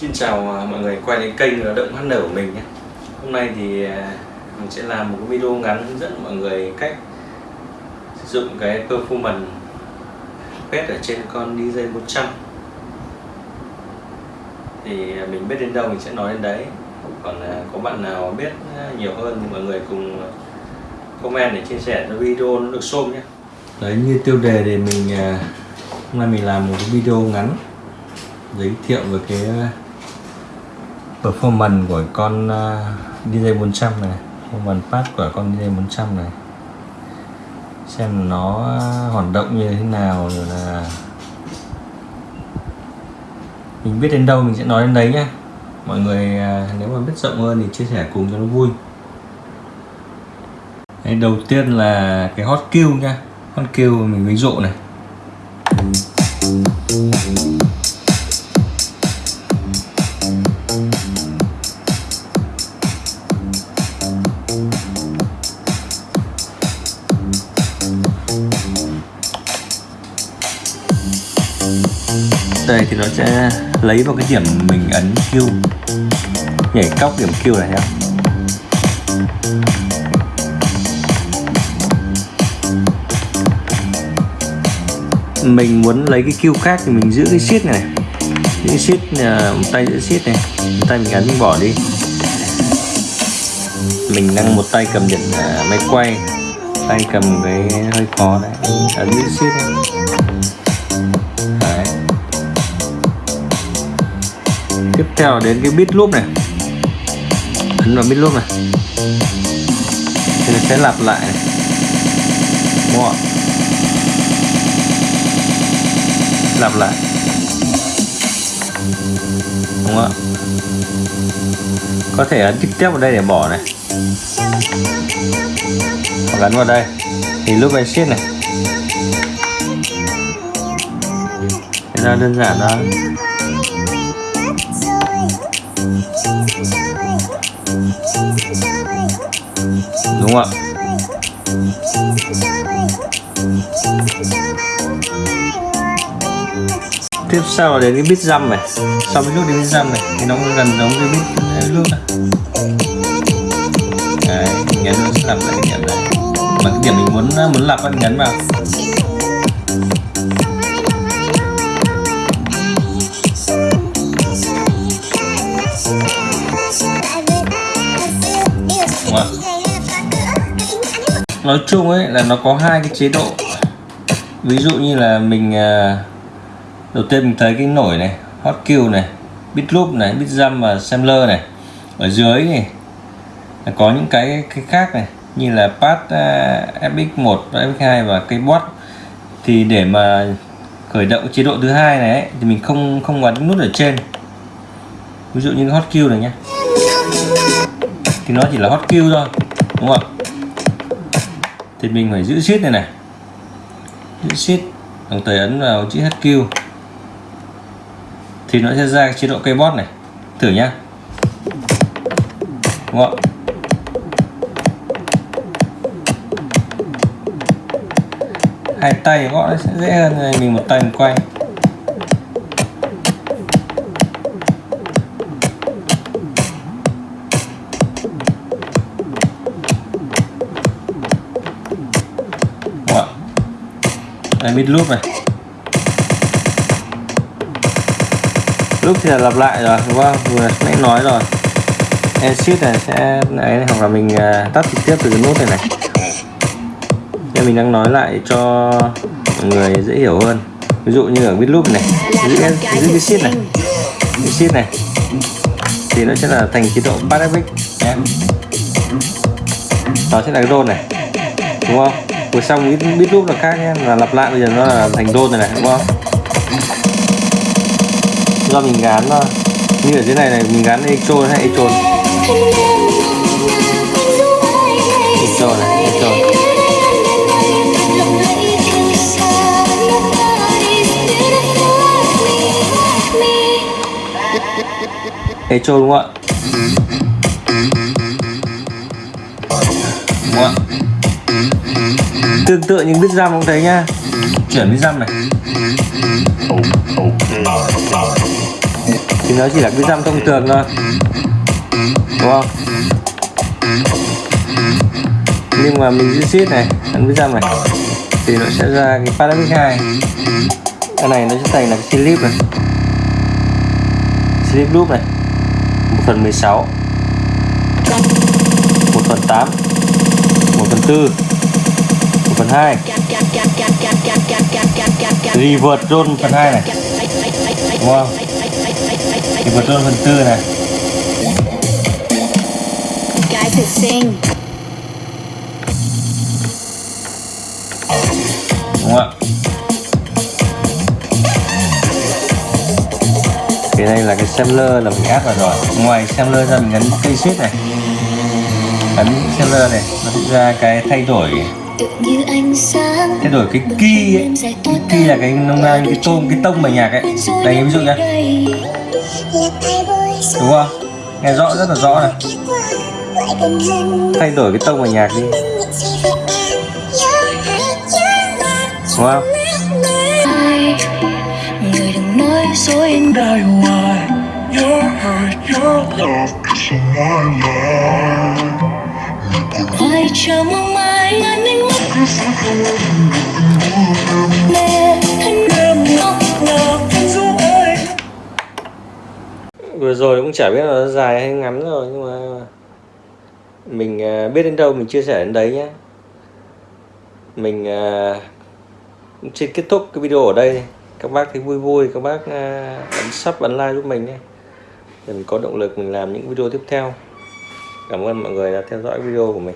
Xin chào à, mọi người quay đến kênh động động nở của mình nhé. Hôm nay thì à, mình sẽ làm một cái video ngắn hướng dẫn mọi người cách sử dụng cái performance pet ở trên con DJ 100 thì à, mình biết đến đâu mình sẽ nói đến đấy. Còn có bạn nào biết nhiều hơn thì mọi người cùng comment để chia sẻ cho video nó được xôm nhé. Đấy, như tiêu đề thì mình hôm nay mình làm một cái video ngắn, giới thiệu về cái performance của con uh, DJ 400 này performance pad của con DJ 400 này. Xem nó hoạt động như thế nào rồi là mình biết đến đâu mình sẽ nói đến đấy nhá, mọi người ờ, nếu mà biết rộng hơn thì chia sẻ cùng cho nó vui. Đấy, đầu tiên là cái hot kill nha hot kill mình ví dụ này. Đây thì nó sẽ lấy vào cái điểm mình ấn Q. Nhảy cóc điểm Q này nhá. Mình muốn lấy cái Q khác thì mình giữ cái shift này giữ cái shift à, một tay giữ shift này. Một tay mình ấn mình bỏ đi. Mình đang một tay cầm điện uh, máy quay. Tay cầm cái hơi khó đấy. Ấn giữ shift này. Tiếp theo đến cái bit loop này. Ấn vào bit loop này. Thì sẽ lặp lại này. Đúng không lặp lại. Đúng không có thể ấn trực tiếp vào đây để bỏ này. Hoặc ấn vào đây. Thì lúc này shift này. Thế ra đơn giản đó đúng không ạ? Tiếp sau là đến cái bít dăm này. Sau cái lúc đến bít dăm này, thì nó gần giống cái bít nước này đấy, nhấn nó sẽ làm lại cái điểm này mà cái điểm mình muốn muốn lặp bạn nhấn vào. Vâng. nói chung ấy là nó có hai cái chế độ. Ví dụ như là mình à, đầu tiên mình thấy cái nổi này hot kill này bit loop này bit jump và sampler này. Ở dưới này là có những cái cái khác này như là pad uh, fx1 và fx2 và cây bot. Thì để mà khởi động chế độ thứ hai này ấy, thì mình không không bắn nút ở trên. Ví dụ như hot kill này nhé thì nó chỉ là hot kill thôi, đúng không thì mình phải giữ shift này này. Giữ shift đồng thời ấn vào chữ HQ thì nó sẽ ra chế độ cây bot này. Thử nhá. Đúng không hai tay gõ nó sẽ dễ hơn mình một tay mình quay. Đây mid loop này. Loop thì là lặp lại rồi đúng không? Vừa nãy nói rồi. Exit này sẽ ấy hoặc là mình à, tắt trực tiếp từ cái nút này này. Nên mình đang nói lại cho mọi người dễ hiểu hơn. Ví dụ như ở mid loop này giữ, giữ cái sheet này. Cái sheet này. Thì nó sẽ là thành chế độ paragraph nó đó sẽ là cái rôn này. Đúng không? Vừa xong ít biết lúc là khác nhé là lặp lại bây giờ nó là thành đôn này này đúng không do mình gán nó như ở dưới này này mình gán echo hay echo echo này echo echo đúng không ạ đúng không ạ tương tự những bit răm cũng thấy nha. Chuyển bit răm này. Thì nó chỉ là cái răm thông thường thôi. Đúng không? Nhưng mà mình giữ shift này, ấn với răm này, thì nó sẽ ra cái Paravic 2 cái này nó sẽ thành là cái slip này. Slip loop này. 1 phần 16 1 phần 8 1 phần 4 phần 2 Revert roll phần 2 này. Đúng không? Revert roll phần 4 này. Cái thực sinh Đúng không ạ? Cái đây là cái sampler là mình áp vào rồi. Ngoài sampler ra mình gắn cây shit này. Ấn sampler này Nó sẽ ra cái thay đổi Thay đổi cái key ấy cái key là cái nông nang cái tôm cái tông bài nhạc ấy. đây ví dụ nhá. đúng không? Nghe rõ rất là rõ này. Thay đổi cái tông bài nhạc đi. Đúng không? Người đừng nói dối em die why your hurt, your love is my life. Ai chờ mong mãi ngàn ánh mắt Nè, thân Em ngọc ngờ vẫn du ơi. Vừa rồi cũng chả biết là nó dài hay ngắn rồi nhưng mà mình à, biết đến đâu mình chia sẻ đến đấy nhé mình uh, xin kết thúc cái video ở đây. Các bác thấy vui vui các bác uh, ấn sub ấn like giúp mình nhé để mình có động lực mình làm những video tiếp theo. Cảm ơn mọi người đã theo dõi video của mình.